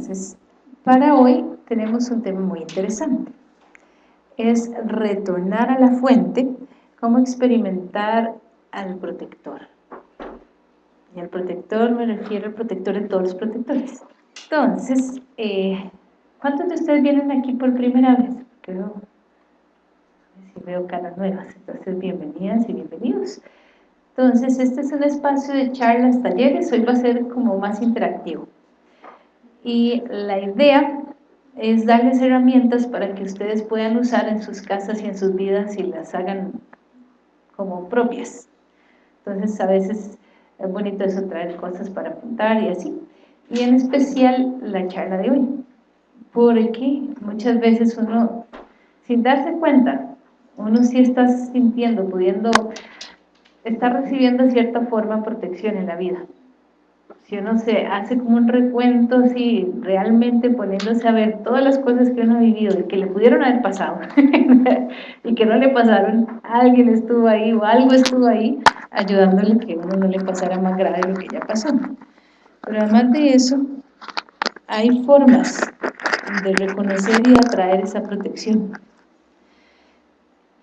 Entonces, para hoy tenemos un tema muy interesante. Es retornar a la fuente, cómo experimentar al protector. Y al protector me refiero al protector de todos los protectores. Entonces, eh, ¿cuántos de ustedes vienen aquí por primera vez? Creo, si veo caras nuevas, entonces bienvenidas y bienvenidos. Entonces, este es un espacio de charlas, talleres, hoy va a ser como más interactivo. Y la idea es darles herramientas para que ustedes puedan usar en sus casas y en sus vidas y las hagan como propias. Entonces, a veces es bonito eso, traer cosas para apuntar y así. Y en especial la charla de hoy, porque muchas veces uno, sin darse cuenta, uno sí está sintiendo, pudiendo, está recibiendo cierta forma protección en la vida. Si uno se hace como un recuento así, realmente poniéndose a ver todas las cosas que uno ha vivido y que le pudieron haber pasado y que no le pasaron, alguien estuvo ahí o algo estuvo ahí ayudándole que uno no le pasara más grave lo que ya pasó. Pero además de eso, hay formas de reconocer y atraer esa protección.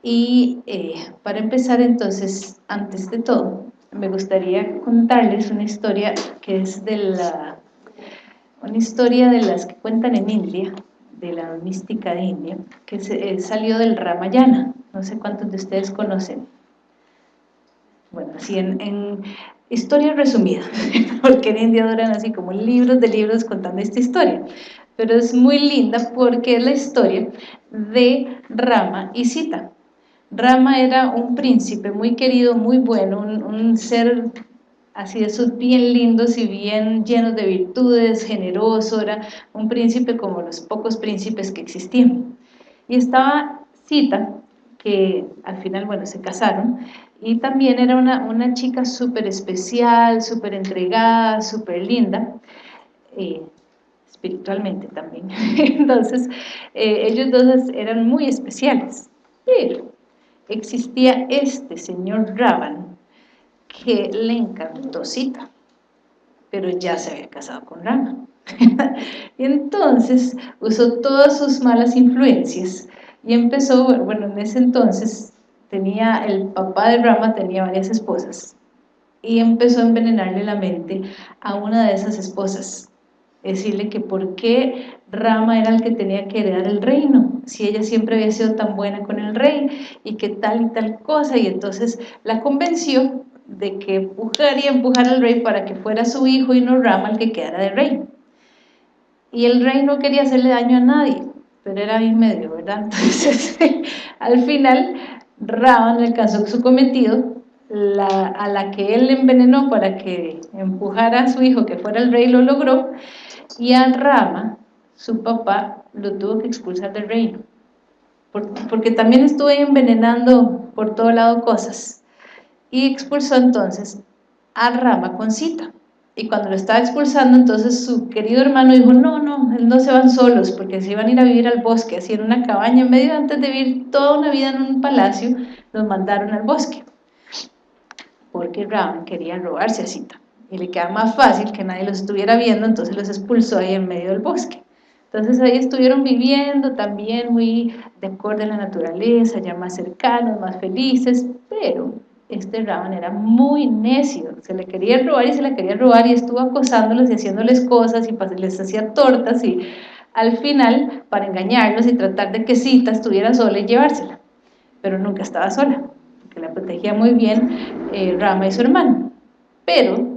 Y eh, para empezar entonces, antes de todo, me gustaría contarles una historia que es de la, una historia de las que cuentan en India, de la mística de India, que se, eh, salió del Ramayana, no sé cuántos de ustedes conocen. Bueno, así en, en historia resumida, porque en India duran así como libros de libros contando esta historia, pero es muy linda porque es la historia de Rama y Sita. Rama era un príncipe muy querido, muy bueno, un, ser así de esos bien lindos y bien llenos de virtudes, generoso, era un príncipe como los pocos príncipes que existían. Y estaba Sita, que al final, bueno, se casaron, y también era una, una chica súper especial, súper entregada, súper linda, eh, espiritualmente también. Entonces, eh, ellos dos eran muy especiales, pero existía este señor Ravan que le encantó Sita, pero ya se había casado con Rama. y entonces usó todas sus malas influencias y empezó, bueno, en ese entonces tenía, el papá de Rama tenía varias esposas y empezó a envenenarle la mente a una de esas esposas decirle que por qué Rama era el que tenía que heredar el reino, si ella siempre había sido tan buena con el rey y que tal y tal cosa, y entonces la convenció de que empujaría empujar al rey para que fuera su hijo y no Rama el que quedara de rey. Y el rey no quería hacerle daño a nadie, pero era bien medio, ¿verdad? Entonces, al final, Rama alcanzó su cometido, a la que él envenenó para que empujara a su hijo que fuera el rey, lo logró, y a Rama, su papá, lo tuvo que expulsar del reino, porque también estuvo envenenando por todo lado cosas, y expulsó entonces a Rama con cita, y cuando lo estaba expulsando, entonces su querido hermano dijo, no, no, no se van solos, porque se iban a ir a vivir al bosque, así en una cabaña, en medio antes de vivir toda una vida en un palacio, los mandaron al bosque, porque Rama quería robarse a Sita y le queda más fácil que nadie los estuviera viendo, entonces los expulsó ahí en medio del bosque. Entonces ahí estuvieron viviendo también muy de acuerdo a la naturaleza, ya más cercanos, más felices, pero este Ravan era muy necio, se le quería robar y se le quería robar y estuvo acosándolos y haciéndoles cosas y les hacía tortas y al final, para engañarlos y tratar de que Sita estuviera sola y llevársela, pero nunca estaba sola, porque la protegía muy bien eh, Rama y su hermano, pero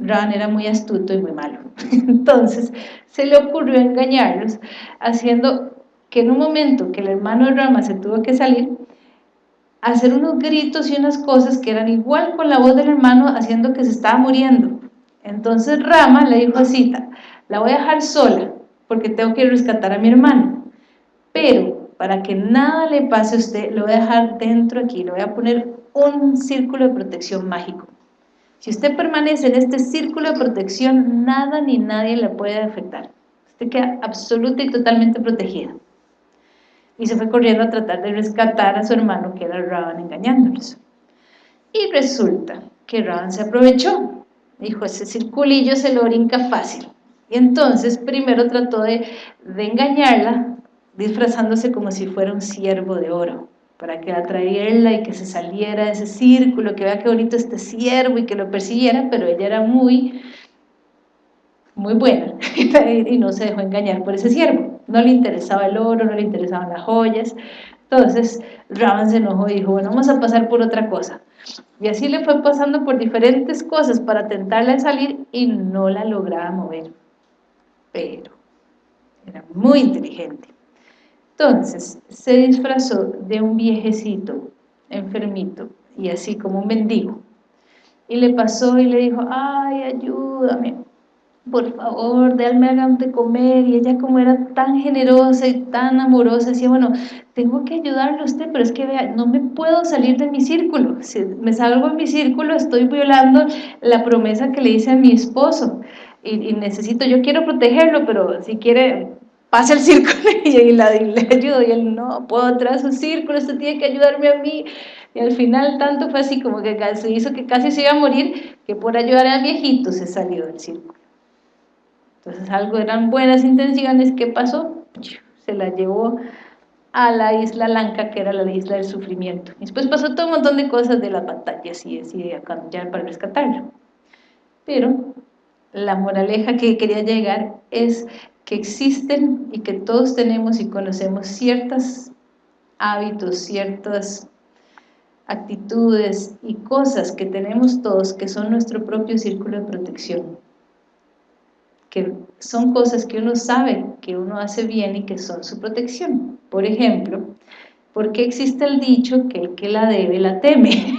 Ran era muy astuto y muy malo. Entonces se le ocurrió engañarlos, haciendo que en un momento que el hermano de Rama se tuvo que salir, hacer unos gritos y unas cosas que eran igual con la voz del hermano, haciendo que se estaba muriendo. Entonces Rama le dijo a Sita, la voy a dejar sola, porque tengo que rescatar a mi hermano. Pero para que nada le pase a usted, lo voy a dejar dentro aquí, le voy a poner un círculo de protección mágico. Si usted permanece en este círculo de protección, nada ni nadie le puede afectar. Usted queda absoluta y totalmente protegida. Y se fue corriendo a tratar de rescatar a su hermano, que era Ravan, engañándolos. Y resulta que Ravan se aprovechó. Dijo, ese circulillo se lo brinca fácil. Y entonces primero trató de, de engañarla, disfrazándose como si fuera un siervo de oro, para que atraerla y que se saliera de ese círculo, que vea qué bonito este siervo y que lo persiguiera, pero ella era muy, muy buena y no se dejó engañar por ese siervo. No le interesaba el oro, no le interesaban las joyas. Entonces Ravan se enojó y dijo, bueno, vamos a pasar por otra cosa. Y así le fue pasando por diferentes cosas para tentarla de salir y no la lograba mover. Pero era muy inteligente. Entonces se disfrazó de un viejecito enfermito y así como un mendigo. Y le pasó y le dijo, ay, ayúdame, por favor, déjame hagan de comer. Y ella como era tan generosa y tan amorosa, decía, bueno, tengo que ayudarle a usted, pero es que vea, no me puedo salir de mi círculo. Si me salgo de mi círculo, estoy violando la promesa que le hice a mi esposo. Y, necesito, yo quiero protegerlo, pero si quiere, pase el círculo y, la, le ayudo. Y él, no, puedo a su círculo, usted tiene que ayudarme a mí. Y al final tanto fue así como que se hizo que casi se iba a morir, que por ayudar al viejito se salió del círculo. Entonces algo eran buenas intenciones, ¿qué pasó? Se la llevó a la isla Lanka, que era la isla del sufrimiento. Y después pasó todo un montón de cosas de las batallas y así ya para rescatarlo. Pero la moraleja que quería llegar es que existen y que todos tenemos y conocemos ciertos hábitos, ciertas actitudes y cosas que tenemos todos que son nuestro propio círculo de protección que son cosas que uno sabe que uno hace bien y que son su protección. Por ejemplo, ¿por qué existe el dicho que el que la debe la teme?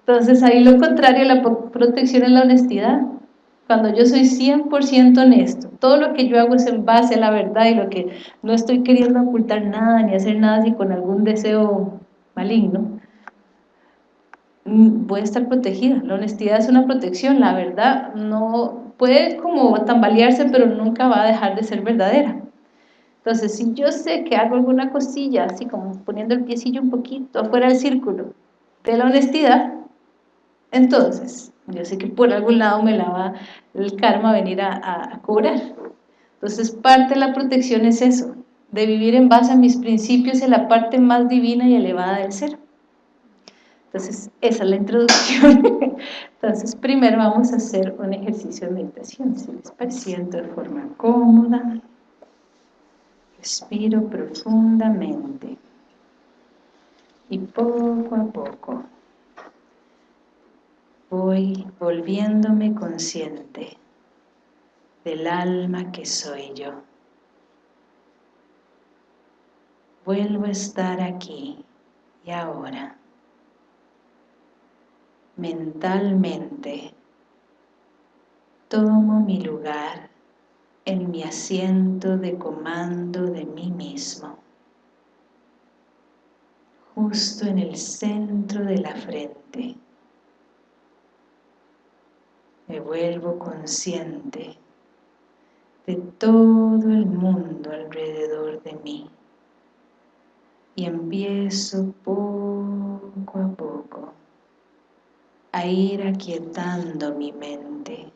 Entonces ahí lo contrario, la protección es la honestidad. Cuando yo soy 100% honesto, todo lo que yo hago es en base a la verdad y lo que no estoy queriendo ocultar nada ni hacer nada así con algún deseo maligno, mm, voy a estar protegida. La honestidad es una protección, la verdad no puede como tambalearse, pero nunca va a dejar de ser verdadera. Entonces, si yo sé que hago alguna cosilla, así como poniendo el piecillo un poquito afuera del círculo de la honestidad, entonces, yo sé que por algún lado me la va el karma a venir a, a cobrar. Entonces, parte de la protección es eso, de vivir en base a mis principios en la parte más divina y elevada del ser. Entonces, esa es la introducción. Entonces, primero vamos a hacer un ejercicio de meditación. Si les parece, de forma cómoda. Respiro profundamente. Y poco a poco voy volviéndome consciente del alma que soy yo. Vuelvo a estar aquí y ahora mentalmente tomo mi lugar en mi asiento de comando de mí mismo, justo en el centro de la frente. Me vuelvo consciente de todo el mundo alrededor de mí y empiezo poco a poco a ir aquietando mi mente,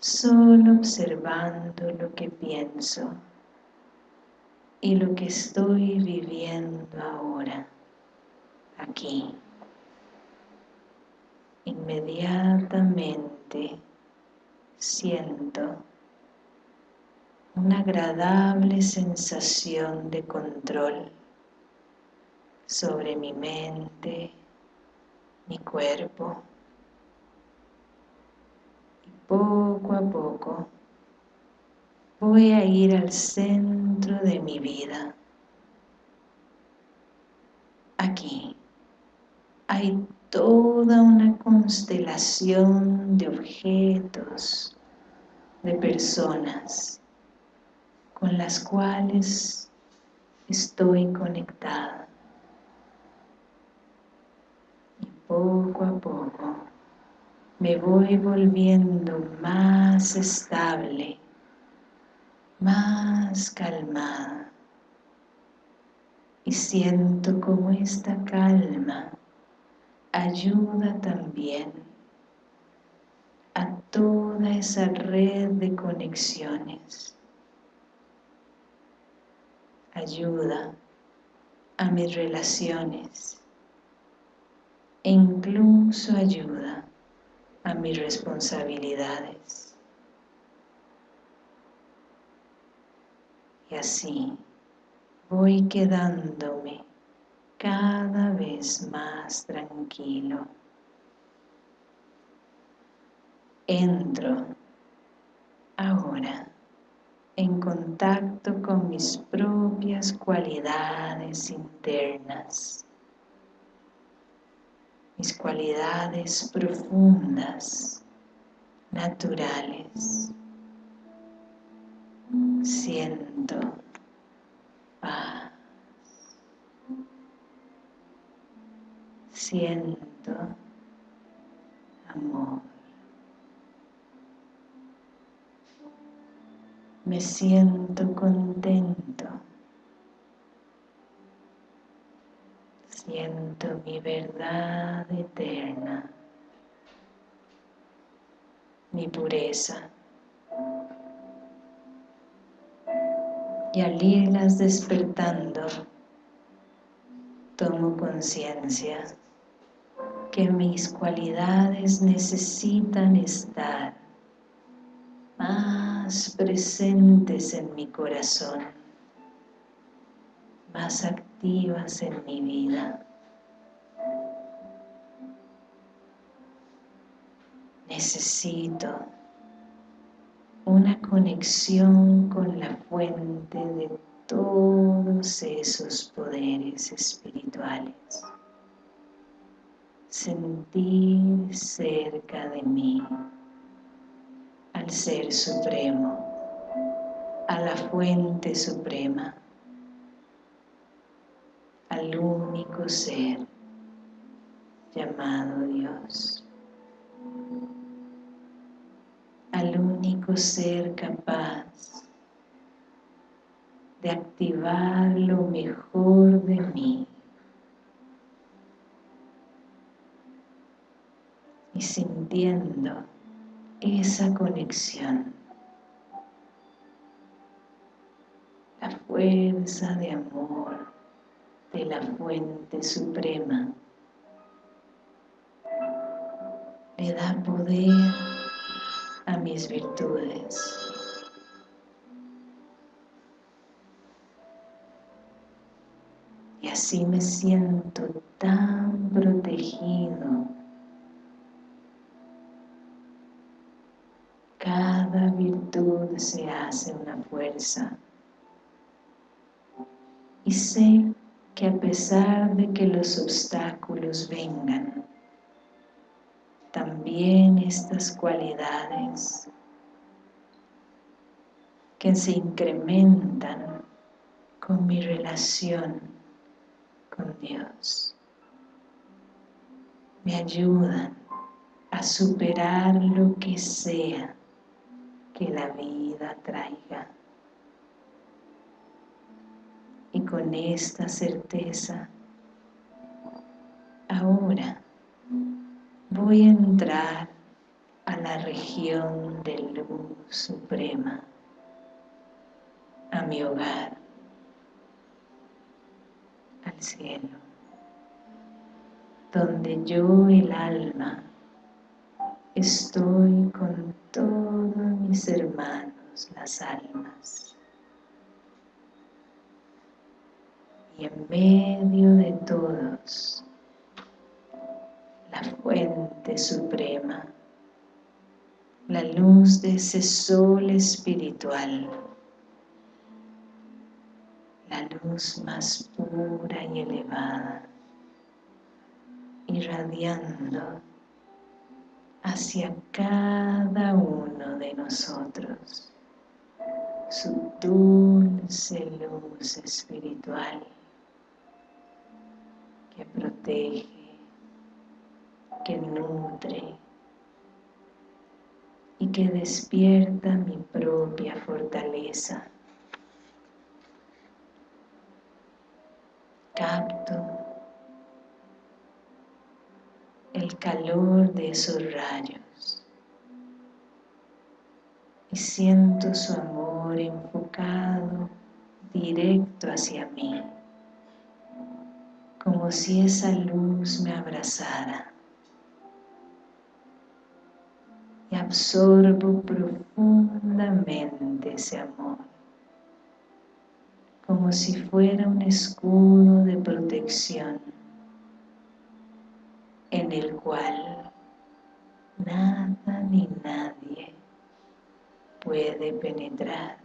solo observando lo que pienso y lo que estoy viviendo ahora, aquí. Inmediatamente siento una agradable sensación de control sobre mi mente, mi cuerpo y poco a poco voy a ir al centro de mi vida. Aquí hay toda una constelación de objetos, de personas con las cuales estoy conectada. poco a poco me voy volviendo más estable, más calmada y siento como esta calma ayuda también a toda esa red de conexiones. Ayuda a mis relaciones e incluso ayuda a mis responsabilidades. Y así voy quedándome cada vez más tranquilo. Entro ahora en contacto con mis propias cualidades internas, mis cualidades profundas, naturales. Siento paz. Siento amor. Me siento contento. Siento mi verdad eterna, mi pureza. Y al irlas despertando, tomo conciencia que mis cualidades necesitan estar más presentes en mi corazón, más activas en mi vida. Necesito una conexión con la fuente de todos esos poderes espirituales sentir cerca de mí al Ser Supremo, a la Fuente Suprema, al único Ser llamado Dios, al único Ser capaz de activar lo mejor de mí y sintiendo esa conexión. La fuerza de amor de la fuente suprema le da poder a mis virtudes. Y así me siento tan protegido Se hace una fuerza. Y sé que a pesar de que los obstáculos vengan, también estas cualidades que se incrementan con mi relación con Dios me ayudan a superar lo que sea que la vida traiga. Y con esta certeza, ahora voy a entrar a la región de luz suprema, a mi hogar, al cielo, donde yo el alma estoy con todos mis hermanos, las almas. Y en medio de todos, la fuente suprema, la luz de ese sol espiritual, la luz más pura y elevada, irradiando hacia cada uno de nosotros su dulce luz espiritual que protege, que nutre y que despierta mi propia fortaleza. Capto el calor de esos rayos y siento su amor enfocado directo hacia mí, como si esa luz me abrazara. Y absorbo profundamente ese amor, como si fuera un escudo de protección en el cual nada ni nadie puede penetrar.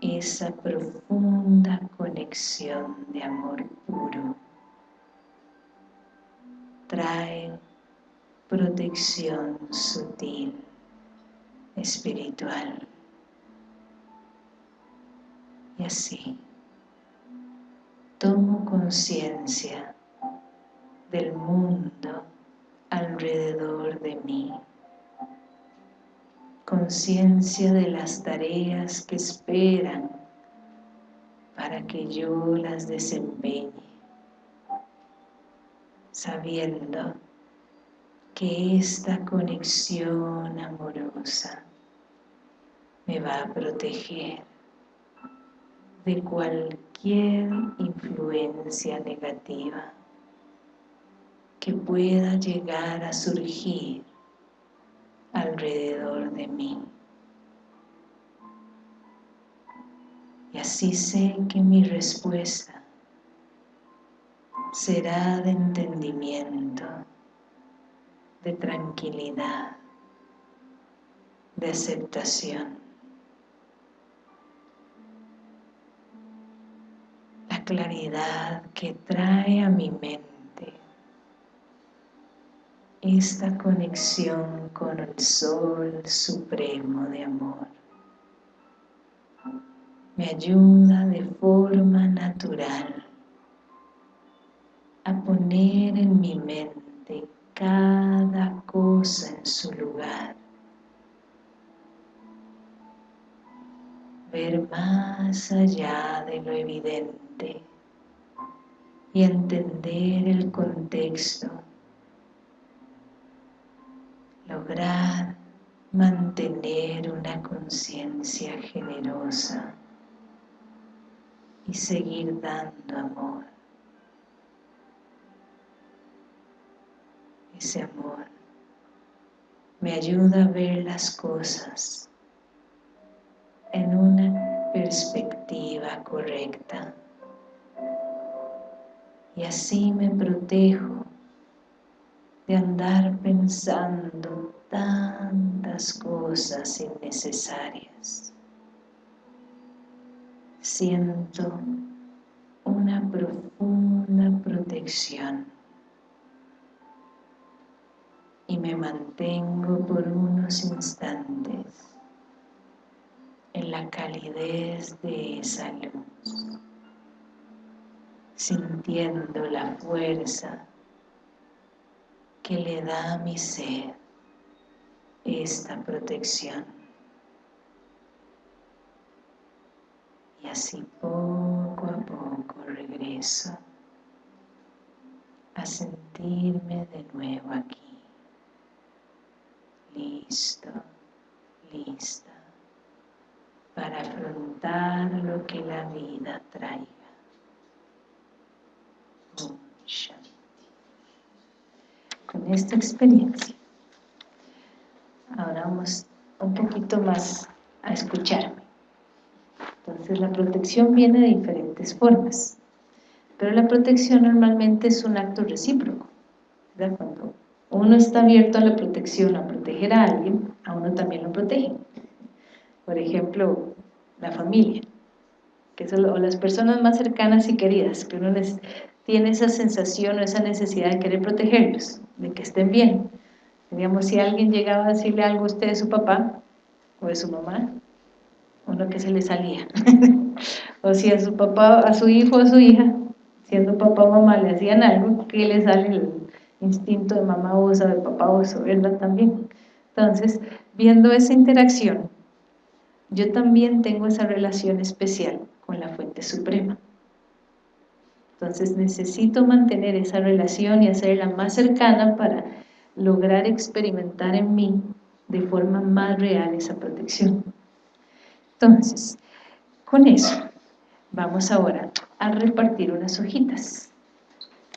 Esa profunda conexión de amor puro trae protección sutil, espiritual. Y así tomo conciencia del mundo alrededor de mí. Conciencia de las tareas que esperan para que yo las desempeñe, sabiendo que esta conexión amorosa me va a proteger de cualquier influencia negativa que pueda llegar a surgir alrededor de mí. Y así sé que mi respuesta será de entendimiento, de tranquilidad, de aceptación. Claridad que trae a mi mente esta conexión con el Sol Supremo de Amor. Me ayuda de forma natural a poner en mi mente cada cosa en su lugar. Ver más allá de lo evidente y entender el contexto lograr mantener una conciencia generosa y seguir dando amor. Ese amor me ayuda a ver las cosas en una perspectiva correcta y así me protejo de andar pensando tantas cosas innecesarias. Siento una profunda protección y me mantengo por unos instantes en la calidez de esa luz, sintiendo la fuerza que le da a mi ser esta protección. Y así poco a poco regreso a sentirme de nuevo aquí, listo, lista, para afrontar lo que la vida traiga. Con esta experiencia. Ahora vamos un poquito más a escucharme. Entonces la protección viene de diferentes formas, pero la protección normalmente es un acto recíproco. Cuando uno está abierto a la protección, a proteger a alguien, a uno también lo protege. Por ejemplo, la familia, que son las personas más cercanas y queridas, que uno les, tiene esa sensación o esa necesidad de querer protegerlos, de que estén bien. Digamos, si alguien llegaba a decirle algo a usted de su papá o de su mamá, uno que se le salía. o si a su papá, a su hijo o a su hija, siendo papá o mamá, le hacían algo, que le sale el instinto de mamá osa, de papá oso, ¿verdad? También. Entonces, viendo esa interacción, yo también tengo esa relación especial con la fuente suprema. Entonces necesito mantener esa relación y hacerla más cercana para lograr experimentar en mí de forma más real esa protección. Entonces, con eso, vamos ahora a repartir unas hojitas.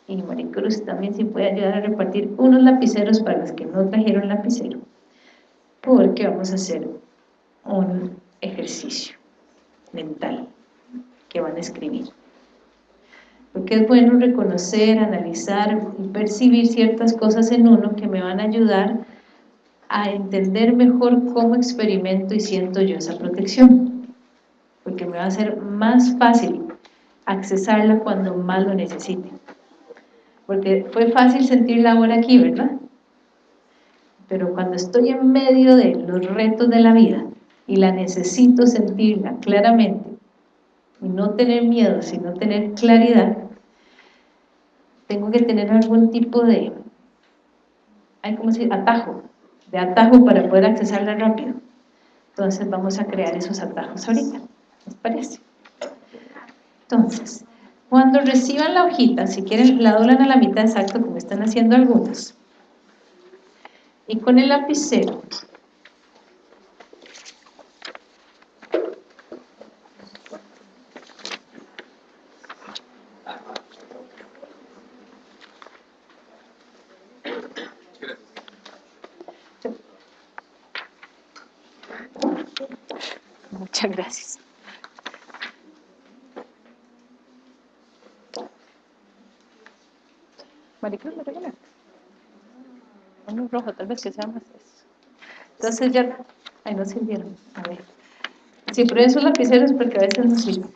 Y Maricruz también si puede ayudar a repartir unos lapiceros para los que no trajeron lapicero, porque vamos a hacer un ejercicio mental que van a escribir. Porque es bueno reconocer, analizar y percibir ciertas cosas en uno que me van a ayudar a entender mejor cómo experimento y siento yo esa protección. Porque me va a ser más fácil accesarla cuando más lo necesite. Porque fue fácil sentirla ahora aquí, ¿verdad? Pero cuando estoy en medio de los retos de la vida y la necesito sentirla claramente, no tener miedo, sino tener claridad, tengo que tener algún tipo de, hay como decir, atajo, de atajo para poder accesarla rápido. Entonces vamos a crear esos atajos ahorita, ¿les parece? Entonces, cuando reciban la hojita, si quieren la doblan a la mitad exacto como están haciendo algunos, y con el lapicero Muchas gracias. Maricruz, ¿me regalas? Que sea más eso. Entonces ya... Ay, no sirvieron. A ver. Si prueben sus lapiceros porque a veces no sirven.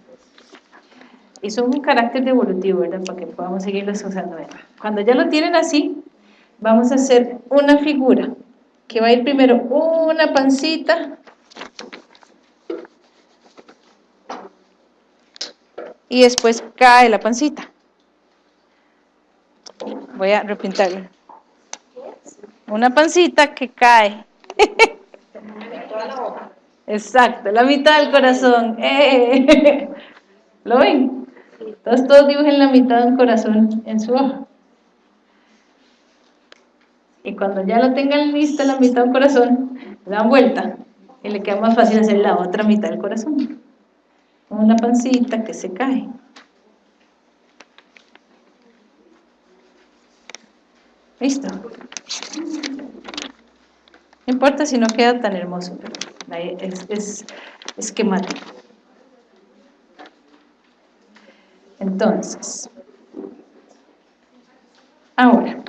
Y son un carácter devolutivo, ¿verdad? Para que podamos seguirlos usando. Cuando ya lo tienen así, vamos a hacer una figura que va a ir primero una pancita y después cae la pancita. Voy a repintarlo. Una pancita que cae. Exacto, la mitad del corazón. ¡Eh! ¿Lo ven? Entonces todos dibujen la mitad del corazón en su hoja. Y cuando ya lo tengan lista la mitad del corazón, le dan vuelta y le queda más fácil hacer la otra mitad del corazón. Una pancita que se cae. ¿Listo? No importa si no queda tan hermoso, pero es, es esquemático. Entonces, ahora,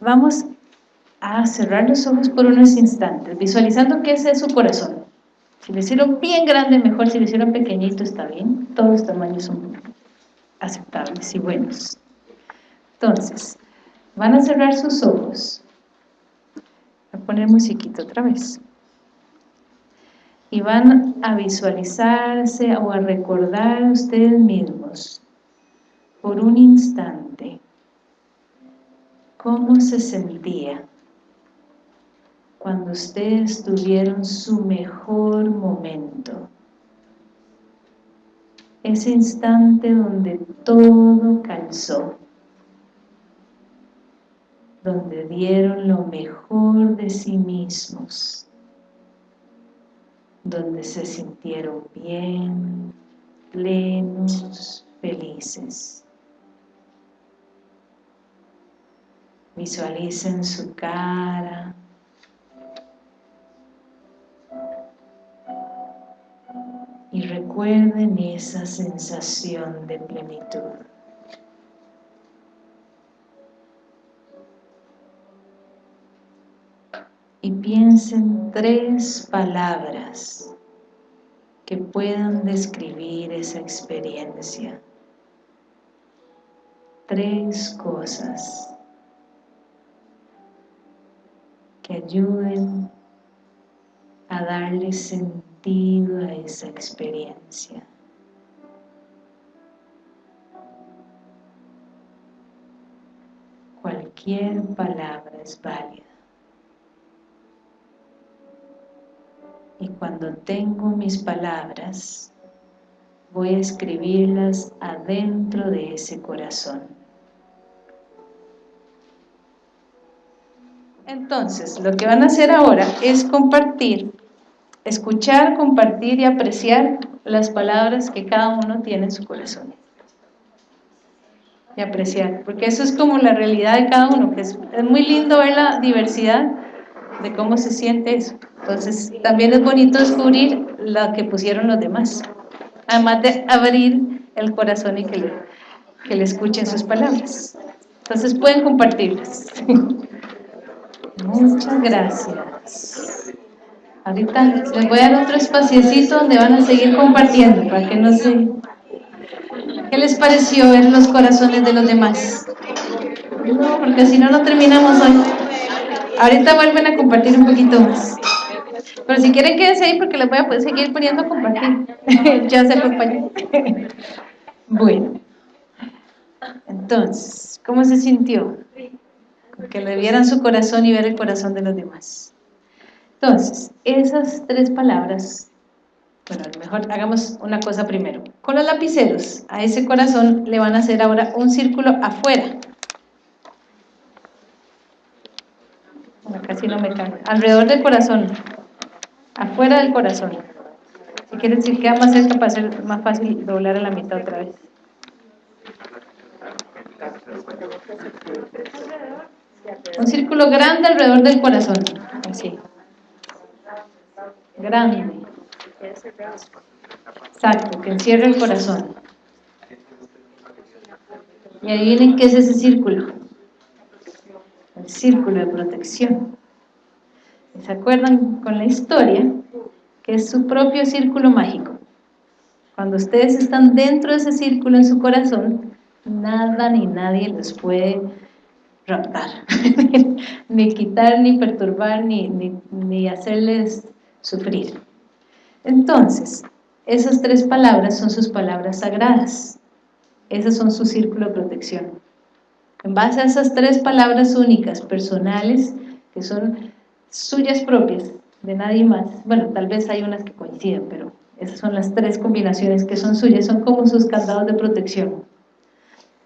vamos a cerrar los ojos por unos instantes, visualizando que ese es su corazón. Si lo hicieron bien grande, mejor, si lo hicieron pequeñito, está bien. Todos los tamaños son aceptables y buenos. Entonces, van a cerrar sus ojos. A poner musiquita otra vez. Y van a visualizarse o a recordar ustedes mismos por un instante cómo se sentía cuando ustedes tuvieron su mejor momento. Ese instante donde todo calzó donde dieron lo mejor de sí mismos, donde se sintieron bien, plenos, felices. Visualicen su cara, y recuerden esa sensación de plenitud. Y piensen tres palabras que puedan describir esa experiencia. Tres cosas que ayuden a darle sentido a esa experiencia. Cualquier palabra es válida. Y cuando tengo mis palabras voy a escribirlas adentro de ese corazón Entonces, lo que van a hacer ahora es compartir, escuchar, compartir y apreciar las palabras que cada uno tiene en su corazón. Y apreciar, porque eso es como la realidad de cada uno, que es, es muy lindo ver la diversidad de cómo se siente eso. Entonces, también es bonito descubrir lo que pusieron los demás, además de abrir el corazón y que le, que le escuchen sus palabras. Entonces, pueden compartirlas. Muchas gracias. Ahorita les voy a dar otro espaciecito donde van a seguir compartiendo para que no se... ¿Qué les pareció ver los corazones de los demás? Porque si no, no terminamos hoy. Ahorita vuelven a compartir un poquito más. Pero si quieren quédense ahí porque les voy a poder seguir poniendo a compartir. ya se acompañó. bueno. Entonces, ¿cómo se sintió? Que le vieran su corazón y ver el corazón de los demás. Entonces, esas tres palabras, bueno, a lo mejor hagamos una cosa primero. Con los lapiceros, a ese corazón le van a hacer ahora un círculo afuera. Bueno, casi no me cae. Alrededor del corazón, afuera del corazón. Si quieren, decir queda más cerca para ser más fácil doblar a la mitad otra vez. Un círculo grande alrededor del corazón, así. Grande. Exacto, que encierra el corazón. Y ahí vienen qué es ese círculo. El círculo de protección. ¿Se acuerdan con la historia? Que es su propio círculo mágico. Cuando ustedes están dentro de ese círculo en su corazón, nada ni nadie les puede raptar, ni quitar, ni perturbar, ni, ni, hacerles sufrir. Entonces, esas tres palabras son sus palabras sagradas. Esas son su círculo de protección. En base a esas tres palabras únicas, personales, que son suyas propias, de nadie más. Bueno, tal vez hay unas que coinciden, pero esas son las tres combinaciones que son suyas, son como sus candados de protección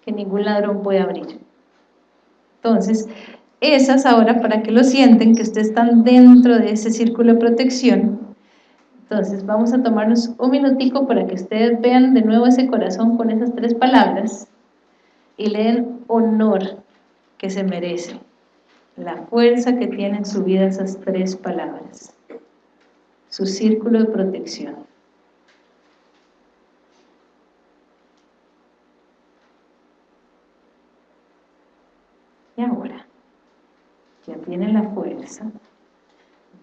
que ningún ladrón puede abrir. Entonces, esas ahora, para que lo sienten, que ustedes están dentro de ese círculo de protección, entonces vamos a tomarnos un minutico para que ustedes vean de nuevo ese corazón con esas tres palabras y le den honor que se merece, la fuerza que tienen en su vida esas tres palabras, su círculo de protección. Y ahora, ya tienen la fuerza,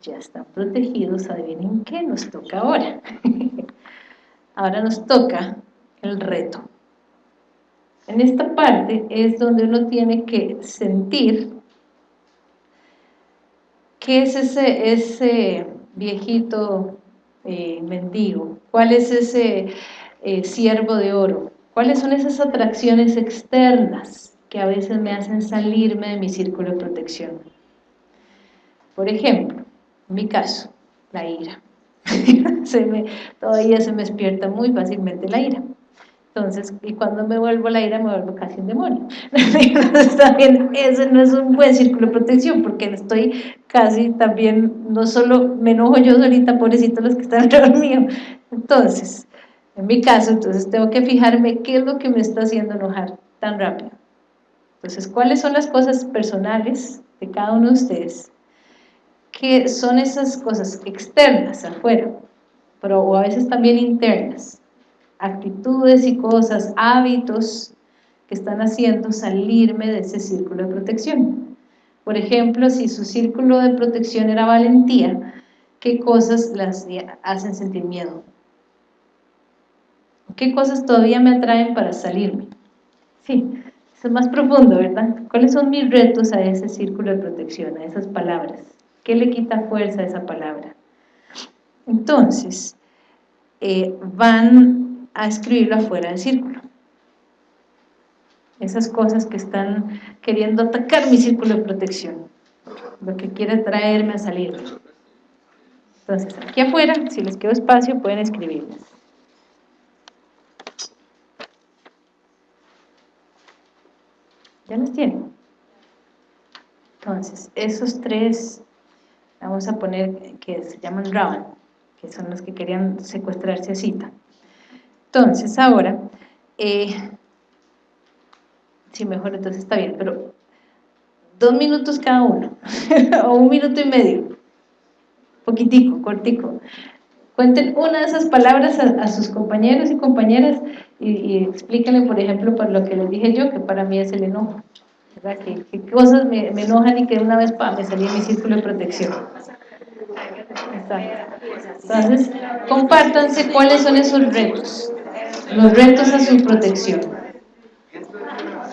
ya están protegidos, adivinen qué nos toca ahora. ahora nos toca el reto. En esta parte es donde uno tiene que sentir qué es ese, ese viejito eh, mendigo, cuál es ese eh, siervo de oro, cuáles son esas atracciones externas que a veces me hacen salirme de mi círculo de protección. Por ejemplo, en mi caso, la ira. todavía se me despierta muy fácilmente la ira. Entonces, y cuando me vuelvo la ira, me vuelvo casi un demonio. Entonces, también ese no es un buen círculo de protección, porque estoy casi también, no solo me enojo yo solita, pobrecito los que están alrededor mío. Entonces, en mi caso, entonces tengo que fijarme qué es lo que me está haciendo enojar tan rápido. Entonces, ¿cuáles son las cosas personales de cada uno de ustedes? Que son esas cosas externas, afuera, pero o a veces también internas, actitudes y cosas, hábitos que están haciendo salirme de ese círculo de protección. Por ejemplo, si su círculo de protección era valentía, ¿qué cosas las hacen sentir miedo? ¿Qué cosas todavía me atraen para salirme? Sí, es más profundo, ¿verdad? ¿Cuáles son mis retos a ese círculo de protección, a esas palabras? ¿Qué le quita fuerza a esa palabra? Entonces, eh, van a escribirlo afuera del círculo. Esas cosas que están queriendo atacar mi círculo de protección, lo que quiere traerme a salir. Entonces, aquí afuera, si les quedo espacio, pueden escribirlas. ¿Ya los tienen? Entonces, esos tres, vamos a poner que se llaman Ravan, que son los que querían secuestrarse a Cita. Entonces, ahora, eh, sí, mejor entonces está bien, pero dos minutos cada uno, o un minuto y medio, poquitico, cortico. Cuenten una de esas palabras a, sus compañeros y compañeras y, explíquenle, por ejemplo, por lo que les dije yo, que para mí es el enojo. ¿Qué, cosas me, enojan y que una vez me salí en mi círculo de protección? Entonces, compártanse cuáles son esos retos, los retos a su protección.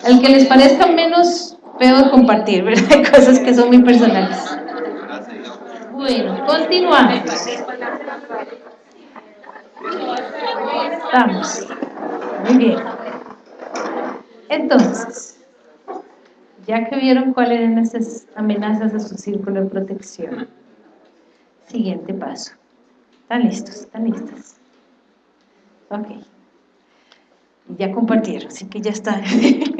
El que les parezca menos feo compartir, ¿verdad? Hay cosas que son muy personales. Bueno, continuamos. Estamos. Muy bien. Entonces, ya que vieron cuáles eran esas amenazas a su círculo de protección, siguiente paso. ¿Están listos? ¿Están listos? Ok. Ya compartieron, así que ya está.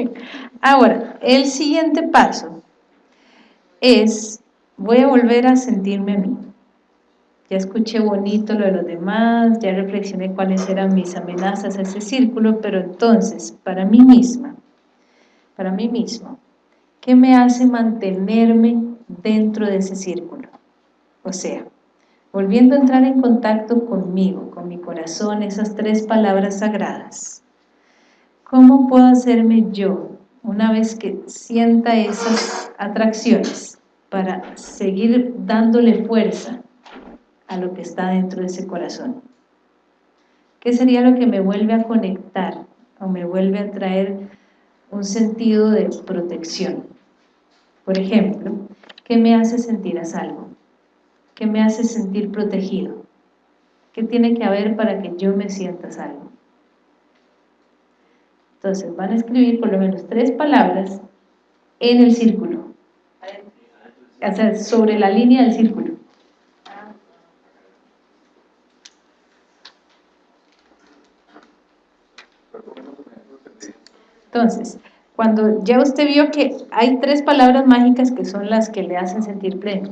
Ahora, el siguiente paso es, voy a volver a sentirme a mí. Ya escuché bonito lo de los demás, ya reflexioné cuáles eran mis amenazas a ese círculo, pero entonces, para mí misma, para mí mismo, ¿qué me hace mantenerme dentro de ese círculo? O sea, volviendo a entrar en contacto conmigo, con mi corazón, esas tres palabras sagradas. ¿Cómo puedo hacerme yo, una vez que sienta esas atracciones, para seguir dándole fuerza a lo que está dentro de ese corazón? ¿Qué sería lo que me vuelve a conectar o me vuelve a traer un sentido de protección? Por ejemplo, ¿qué me hace sentir a salvo? ¿Qué me hace sentir protegido? ¿Qué tiene que haber para que yo me sienta salvo? Entonces van a escribir por lo menos tres palabras en el círculo, o sea, sobre la línea del círculo. Entonces, cuando ya usted vio que hay tres palabras mágicas que son las que le hacen sentir pleno,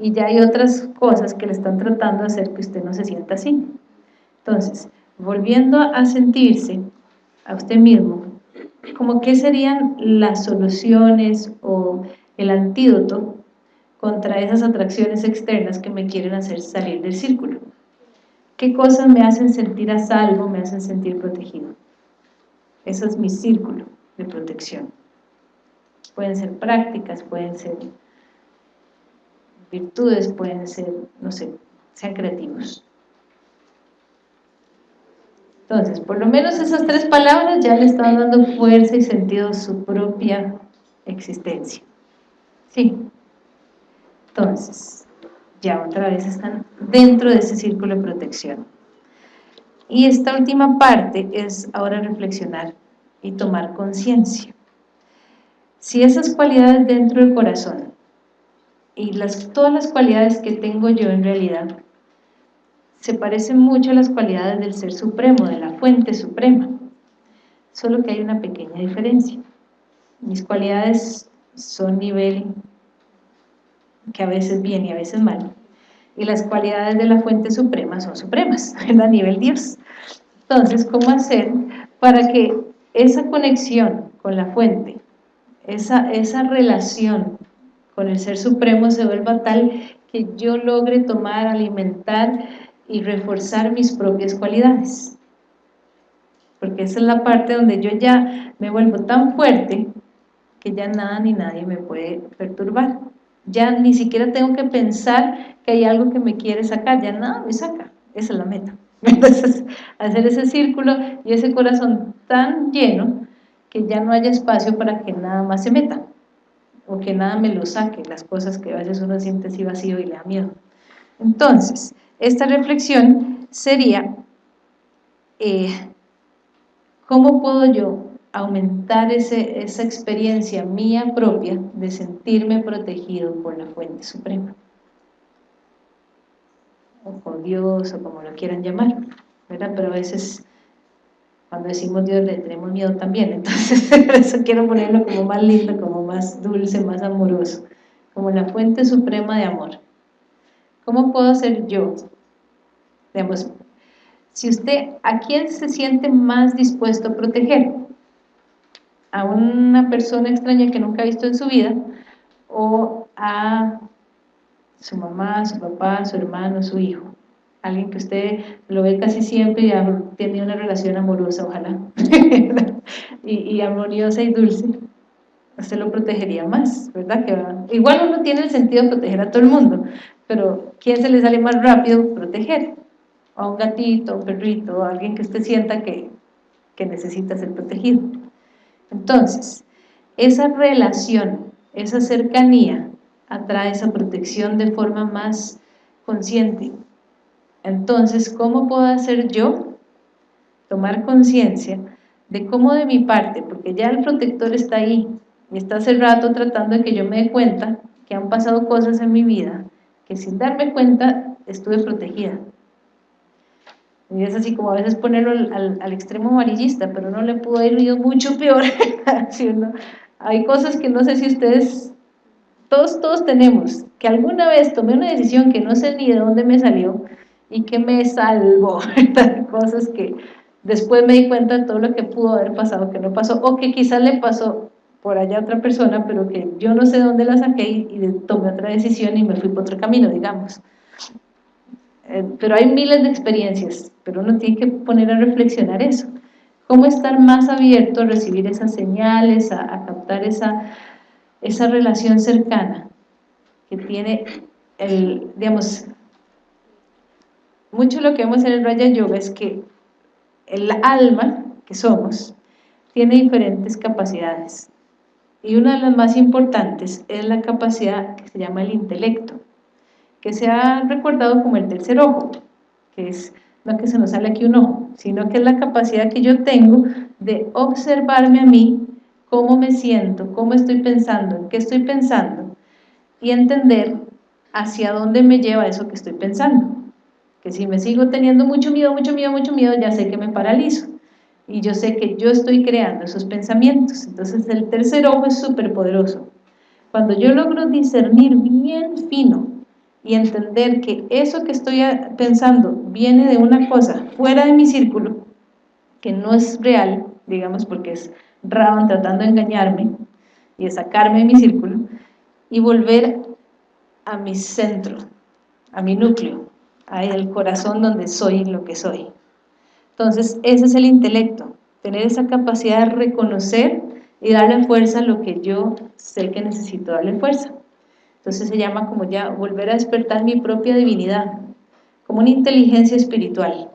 y ya hay otras cosas que le están tratando de hacer que usted no se sienta así. Entonces, volviendo a sentirse a usted mismo, como qué serían las soluciones o el antídoto contra esas atracciones externas que me quieren hacer salir del círculo. ¿Qué cosas me hacen sentir a salvo, me hacen sentir protegido? Eso es mi círculo de protección. Pueden ser prácticas, pueden ser virtudes, pueden ser, no sé, sean creativos. Entonces, por lo menos esas tres palabras ya le están dando fuerza y sentido a su propia existencia. ¿Sí? Entonces, ya otra vez están dentro de ese círculo de protección. Y esta última parte es ahora reflexionar y tomar conciencia. Si esas cualidades dentro del corazón y las, todas las cualidades que tengo yo en realidad se parecen mucho a las cualidades del Ser Supremo, de la Fuente Suprema, solo que hay una pequeña diferencia. Mis cualidades son nivel que a veces bien y a veces mal, y las cualidades de la Fuente Suprema son supremas, a nivel Dios. Entonces, ¿cómo hacer para que esa conexión con la fuente, esa, esa relación con el Ser Supremo se vuelva tal que yo logre tomar, alimentar y reforzar mis propias cualidades. Porque esa es la parte donde yo ya me vuelvo tan fuerte que ya nada ni nadie me puede perturbar. Ya ni siquiera tengo que pensar que hay algo que me quiere sacar, ya nada me saca. Esa es la meta. Entonces, hacer ese círculo y ese corazón tan lleno que ya no haya espacio para que nada más se meta o que nada me lo saque, las cosas que a veces uno siente así vacío y le da miedo. Entonces, esta reflexión sería, eh, ¿cómo puedo yo aumentar ese, esa experiencia mía propia de sentirme protegido por la fuente suprema? O por Dios, o como lo quieran llamar, ¿verdad? Pero a veces cuando decimos Dios le tenemos miedo también, entonces eso quiero ponerlo como más lindo, como más dulce, más amoroso, como la fuente suprema de amor. ¿Cómo puedo ser yo? Digamos, si usted, ¿a quién se siente más dispuesto a proteger? ¿A una persona extraña que nunca ha visto en su vida? ¿O a su mamá, su papá, su hermano, su hijo? Alguien que usted lo ve casi siempre y tiene una relación amorosa, ojalá, y, y amorosa y dulce usted lo protegería más, ¿verdad? Igual uno tiene el sentido de proteger a todo el mundo, pero ¿quién se le sale más rápido proteger? a un gatito, a un perrito, a alguien que usted sienta que, que necesita ser protegido. Entonces, esa relación, esa cercanía, atrae esa protección de forma más consciente. Entonces, ¿cómo puedo hacer yo? Tomar conciencia de cómo de mi parte, porque ya el protector está ahí, y está hace rato tratando de que yo me dé cuenta que han pasado cosas en mi vida, que sin darme cuenta estuve protegida. Y es así como a veces ponerlo al, extremo amarillista, pero no le pudo haber ido mucho peor. Hay cosas que no sé si ustedes, todos, todos tenemos, que alguna vez tomé una decisión que no sé ni de dónde me salió y que me salvó. cosas que después me di cuenta de todo lo que pudo haber pasado, que no pasó, o que quizás le pasó por allá a otra persona, pero que yo no sé dónde la saqué y, tomé otra decisión y me fui por otro camino, digamos. Eh, pero hay miles de experiencias, pero uno tiene que poner a reflexionar eso. ¿Cómo estar más abierto a recibir esas señales, a, captar esa, esa relación cercana que tiene el, digamos, mucho lo que vemos en el Raya Yoga es que el alma que somos tiene diferentes capacidades y una de las más importantes es la capacidad que se llama el intelecto que se ha recordado como el tercer ojo, que es no que se nos sale aquí un ojo, sino que es la capacidad que yo tengo de observarme a mí, cómo me siento, cómo estoy pensando, en qué estoy pensando, y entender hacia dónde me lleva eso que estoy pensando. Que si me sigo teniendo mucho miedo, mucho miedo, mucho miedo, ya sé que me paralizo. Y yo sé que yo estoy creando esos pensamientos. Entonces el tercer ojo es súper poderoso. Cuando yo logro discernir bien fino y entender que eso que estoy pensando viene de una cosa fuera de mi círculo, que no es real, digamos, porque es Raban tratando de engañarme y de sacarme de mi círculo, y volver a mi centro, a mi núcleo, al corazón donde soy lo que soy. Entonces, ese es el intelecto, tener esa capacidad de reconocer y darle fuerza a lo que yo sé que necesito darle fuerza. Entonces se llama como ya volver a despertar mi propia divinidad, como una inteligencia espiritual.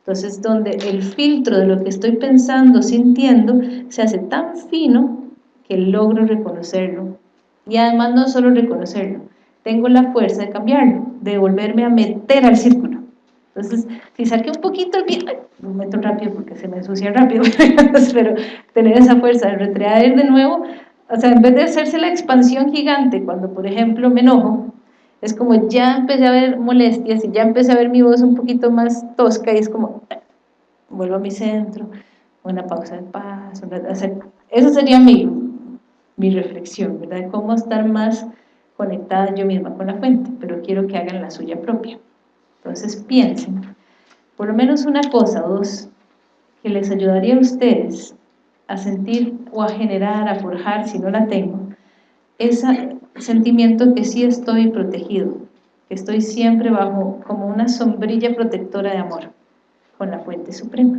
Entonces donde el filtro de lo que estoy pensando, sintiendo, se hace tan fino que logro reconocerlo. Y además no solo reconocerlo, tengo la fuerza de cambiarlo, de volverme a meter al círculo. Entonces, si saqué un poquito el pie, lo meto rápido porque se me ensucia rápido, pero tener esa fuerza de retraer de nuevo o sea, en vez de hacerse la expansión gigante, cuando por ejemplo me enojo, es como ya empecé a ver molestias y ya empecé a ver mi voz un poquito más tosca y es como, vuelvo a mi centro, una pausa de paz, eso sería mi, mi reflexión, ¿verdad? cómo estar más conectada yo misma con la fuente, pero quiero que hagan la suya propia. Entonces piensen, por lo menos una cosa o dos, que les ayudaría a ustedes a sentir o a generar, a forjar, si no la tengo, ese sentimiento que sí estoy protegido, que estoy siempre bajo como una sombrilla protectora de amor con la fuente suprema.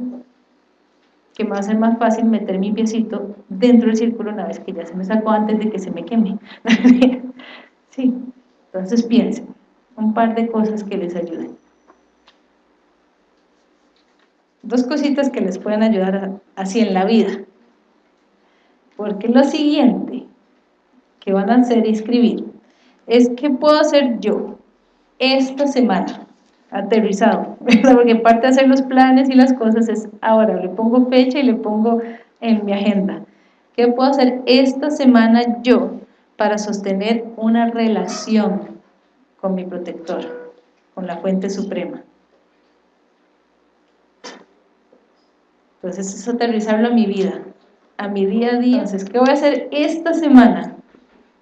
Que me va a ser más fácil meter mi piecito dentro del círculo una vez que ya se me sacó antes de que se me queme. Sí, entonces piensen un par de cosas que les ayuden dos cositas que les pueden ayudar así en la vida porque lo siguiente que van a hacer y escribir es qué puedo hacer yo esta semana, aterrizado, porque parte de hacer los planes y las cosas es ahora, le pongo fecha y le pongo en mi agenda. ¿Qué puedo hacer esta semana yo para sostener una relación con mi protector, con la fuente suprema? Entonces es aterrizarlo a mi vida, a mi día a día. Entonces, ¿qué voy a hacer esta semana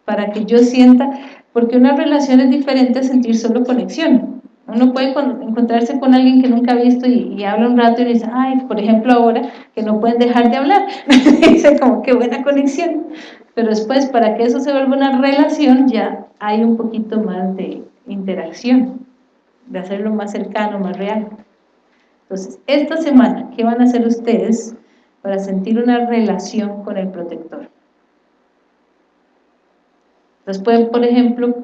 para que yo sienta, porque una relación es diferente a sentir solo conexión. Uno puede encontrarse con alguien que nunca ha visto y, habla un rato y dice, ay, por ejemplo ahora, que no pueden dejar de hablar. dice como, qué buena conexión. Pero después, para que eso se vuelva una relación, ya hay un poquito más de interacción, de hacerlo más cercano, más real. Entonces, esta semana, ¿qué van a hacer ustedes para sentir una relación con el protector? Entonces pueden, por ejemplo,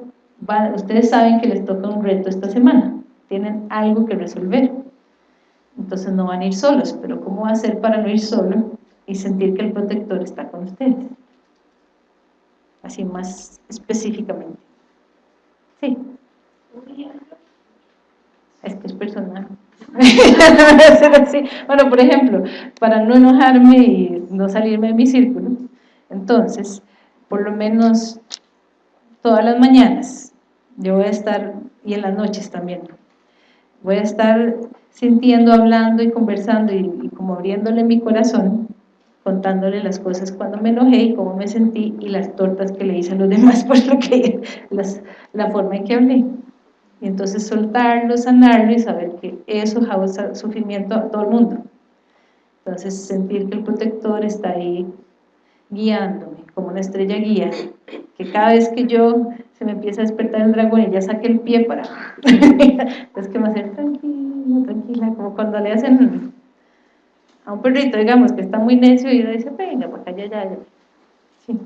ustedes saben que les toca un reto esta semana, tienen algo que resolver, entonces no van a ir solos, pero ¿cómo hacer para no ir solo y sentir que el protector está con ustedes? Así más específicamente. Sí. Es que es personal. bueno, por ejemplo, para no enojarme y no salirme de mi círculo, entonces, por lo menos todas las mañanas, yo voy a estar, y en las noches también, voy a estar sintiendo, hablando y conversando y, como abriéndole mi corazón, contándole las cosas cuando me enojé y cómo me sentí y las tortas que le hice a los demás por lo que, la forma en que hablé. Y entonces soltarlo, sanarlo y saber que eso causa sufrimiento a todo el mundo. Entonces sentir que el protector está ahí guiándome, como una estrella guía, que cada vez que yo se me empieza a despertar el dragón y ya saque el pie para... es que me hace tranquila, tranquila, como cuando le hacen a un perrito, digamos, que está muy necio y le dice, venga, para acá, ya, ya, ya. Sí.